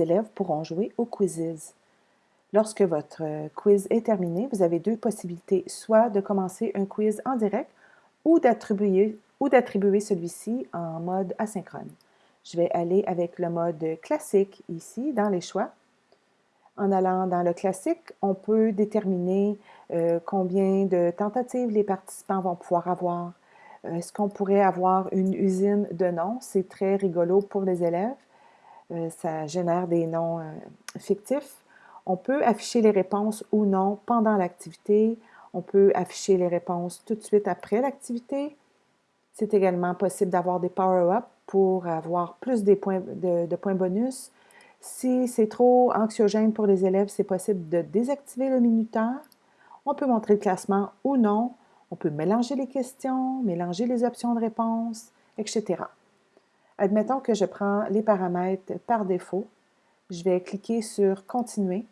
élèves pourront jouer au quizzes. Lorsque votre euh, quiz est terminé, vous avez deux possibilités, soit de commencer un quiz en direct ou d'attribuer celui-ci en mode asynchrone. Je vais aller avec le mode classique ici, dans les choix. En allant dans le classique, on peut déterminer euh, combien de tentatives les participants vont pouvoir avoir. Euh, est-ce qu'on pourrait avoir une usine de noms? C'est très rigolo pour les élèves. Euh, ça génère des noms fictifs. On peut afficher les réponses ou non pendant l'activité. On peut afficher les réponses tout de suite après l'activité. C'est également possible d'avoir des power-ups pour avoir plus points, de points bonus si c'est trop anxiogène pour les élèves, c'est possible de désactiver le minuteur. On peut montrer le classement ou non. On peut mélanger les questions, mélanger les options de réponse, etc. Admettons que je prends les paramètres par défaut. Je vais cliquer sur « Continuer »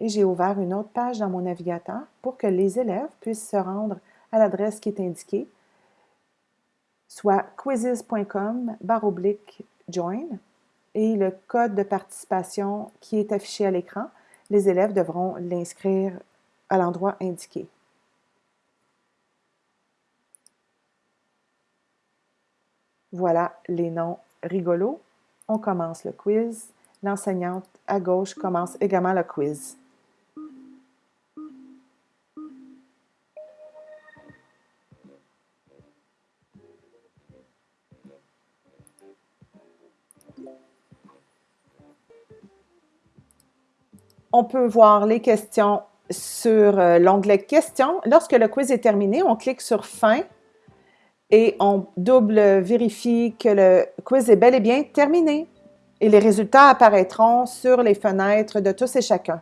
et j'ai ouvert une autre page dans mon navigateur pour que les élèves puissent se rendre à l'adresse qui est indiquée, soit quizzes.com join et le code de participation qui est affiché à l'écran, les élèves devront l'inscrire à l'endroit indiqué. Voilà les noms rigolos. On commence le quiz. L'enseignante à gauche commence également le quiz. On peut voir les questions sur euh, l'onglet Questions. Lorsque le quiz est terminé, on clique sur Fin et on double vérifie que le quiz est bel et bien terminé. Et les résultats apparaîtront sur les fenêtres de tous et chacun.